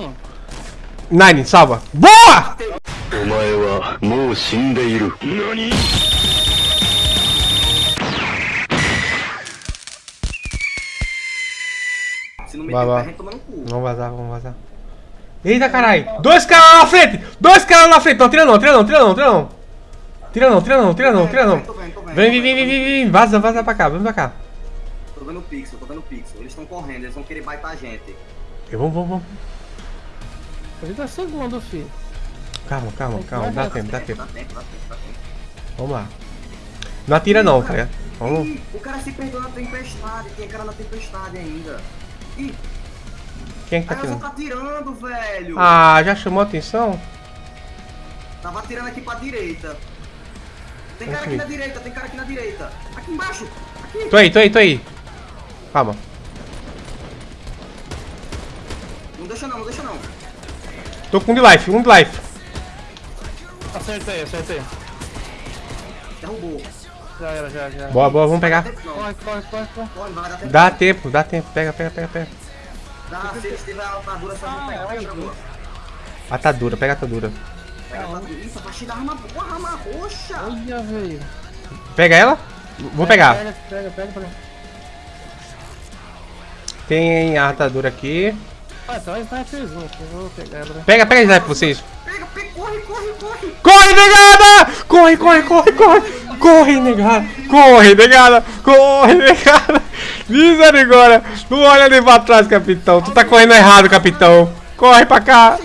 um. Nine, salva. Boa! Se não vai, vai. Vamos vazar, vamos vazar. Eita, carai! Dois caras lá na frente. Dois caras lá na frente. Não, tira não, tira não, tira não, tira não. Tira não, tira não, tira não, tira não. Vem, vem, vem, vem, vem. Vaza, vaza pra cá, vem pra cá. Tô vendo o pixel, tô vendo o pixel. Eles estão correndo, eles vão querer baitar a gente. Vamos, vamos, vamos vamos. 30 segundos, filho. Calma, calma, calma. Dá tempo, dá tempo. Dá tempo, dá tempo, dá tempo. Vamos lá. Não atira não, tá ligado? Vamos. Ih, o cara se perdeu na tempestade, tem cara na tempestade ainda. Ih, Quem é que tá atirando? tá atirando, velho. Ah, já chamou a atenção? Tava atirando aqui pra direita. Tem cara aqui Aqui. na direita, tem cara aqui na direita. Aqui embaixo, aqui. Tô aí, tô aí, tô aí. Calma. Não deixa não, não deixa não. Tô com um de life, um de life. Acertei, acertei. Derrubou. Já era, já, já. Boa, boa, vamos pegar. Corre, corre, corre, corre. tempo. Dá tempo, dá tempo. Pega, pega, pega, pega. Dá, se eles tiverem a armadura, só pegar. Pega, pega, Atadura, pega a atadura. pega. Ih, essa partida arma boa, arma roxa. Olha, velho. Pega ela? Vou pegar. Pega, pega, pega, pega. Tem a atadura aqui. Ah, é vou pegar ela. né? Pega, pega a sniper vocês. Pega, pega, corre, corre, corre. Corre, negada! Corre, corre, corre, corre! Corre, negada! Corre, negada! Corre, negada! Misericórdia! Não olha nem pra trás, capitão. Tu tá correndo errado, capitão. Corre pra cá.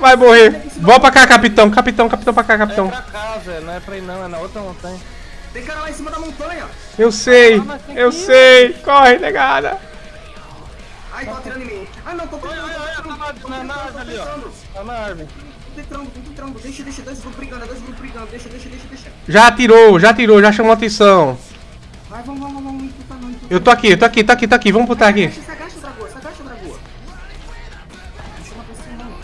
Vai morrer. Volta pra cá, capitão. Capitão, capitão pra cá, É capitão. pra cá, velho. Não é pra ir não, é na outra montanha. Tem cara lá em cima da montanha. Eu sei, eu sei. Corre, negada. Ai, tô atirando em mim. Ai, não, tô tentando. Olha, olha, tô tá na- árvore ali, ó. Tá na árvore. Deixa, deixa, dois grupos brigando, dois grupos brigando. Deixa, deixa, deixa, deixa. Já atirou, já atirou, já chamou atenção. Vai, vamos, vamos, vamos. Imputar não, imputar Eu tô aqui, eu tô aqui, tô aqui, tô aqui. Vamos botar aqui. Se agacha, Dragoa, se agacha, Dragoa. Não chama pra cima, não.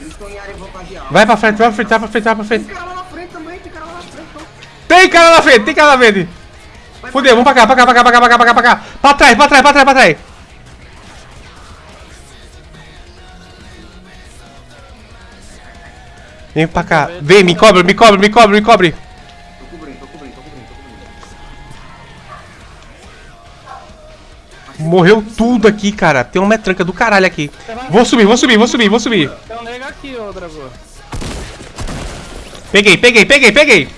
Eles estão em área vantageada. Vai pra frente, vai pra frente, vai pra frente, vai pra frente. Tem cara lá na frente também, tem cara lá na frente. Então. Tem cara na frente, tem cara na frente. Fudeu, vamos pra cá, pra cá, pra cá, pra cá, pra cá, pra cá, pra cá. Pra trás, pra trás, pra trás, pra trás. Vem pra cá. Vem, me cobre, me cobre, me cobre, me cobre. Tô cobrindo, tô cobrindo, tô cobrindo, tô cobrindo. Morreu tudo aqui, cara. Tem uma metranca do caralho aqui. Vou subir, vou subir, vou subir, vou subir. Tem um nego aqui, ô Dragô. Peguei, peguei, peguei, peguei.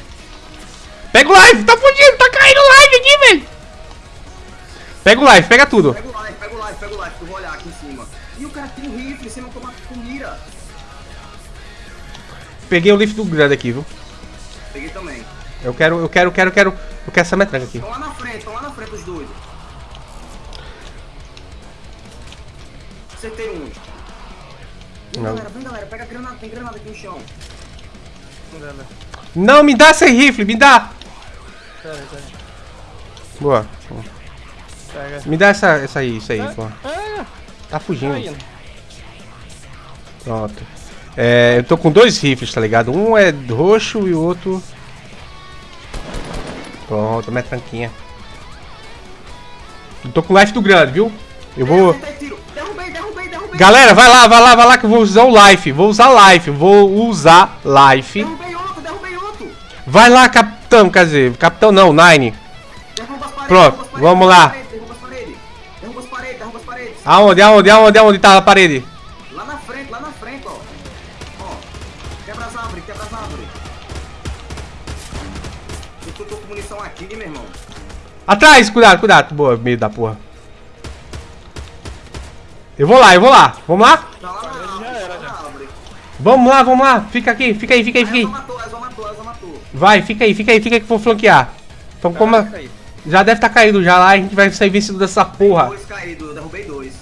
Pega o live, tá fudido, tá caindo o live aqui, velho. Pega o live, pega tudo. Pega o live, pega o live, pega o live, que eu vou olhar aqui em cima. E o cara tem um rifle, você não toma com mira. Peguei o lift do grande aqui, viu? Peguei também. Eu quero, eu quero, eu quero, eu quero. Eu quero essa metranca aqui. Estão lá na frente, estão lá na frente os dois. Acertei um. Vem Não. galera, vem galera, pega a granada, tem granada aqui no chão. Não, me dá esse rifle, me dá. Pera, pera. Boa. Pega. Me dá essa, essa aí, isso aí, pô. Tá fugindo. Tá. Pronto. É, eu tô com dois rifles, tá ligado? Um é roxo e o outro. Pronto, minha tranquinha. Eu tô com life do grande, viu? Eu vou. Acertei tiro. Derrubei, derrubei, derrubei. Galera, vai lá, vai lá, vai lá que eu vou usar o life. Vou usar life, vou usar life. Derrubei outro, derrubei outro. Vai lá, capitão, quer dizer, capitão não, Nine. Derruba as paredes. Pronto, derruba as paredes, vamos lá. Derruba as paredes. Derruba as paredes, derruba as paredes. Aonde, aonde, aonde, aonde tá a parede? Eu tô, com munição aqui, meu irmão. Atrás, cuidado, cuidado. Boa, meio da porra. Eu vou lá, eu vou lá. Vamos lá? Tá lá na já era, tá lá já. Vamos lá, vamos lá. Fica aqui, fica aí, fica aí, fica aí. matou, Elza matou, Elza matou. Vai, fica aí, fica aí, fica aí que eu vou flanquear. Então como. Caraca, aí. Já deve estar caído já lá, a gente vai sair vencido dessa porra. Dois caídos, eu derrubei dois.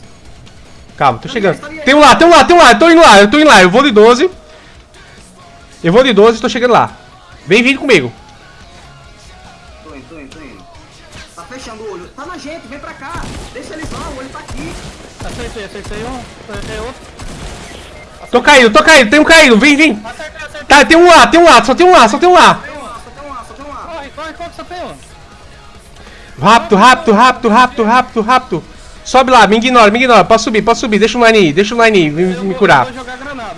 Calma, tô chegando. Tem um lá, tem um lá, tem um lá, eu tô indo lá, eu tô indo lá, eu vou de 12. Eu vou de 12, tô chegando lá. Vem vindo comigo. Tá na gente, vem pra cá. Deixa eles lá, o olho tá aqui. Acertei, acertei um. Acertei outro. Tô caído, tô caído, tem um caído, vem, vem. Acertei, acertei. Tá, tem um lá, tem um lá, só tem um lá, só tem um lá. Tem um lá, só tem um lá, só tem um lá. Corre, corre, corre, só tem um. Rápido, rápido, rápido, rápido, rápido, rápido. Sobe lá, me ignora, me ignora. Pode subir, pode subir. Deixa o line aí, deixa o line aí, me, me curar.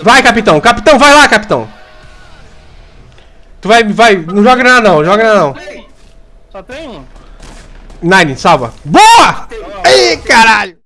Vai, capitão. Capitão, vai lá, capitão. Tu vai, vai. Não joga granada não, joga granada não. Só tem um. Nine, salva. Boa! Ei, caralho!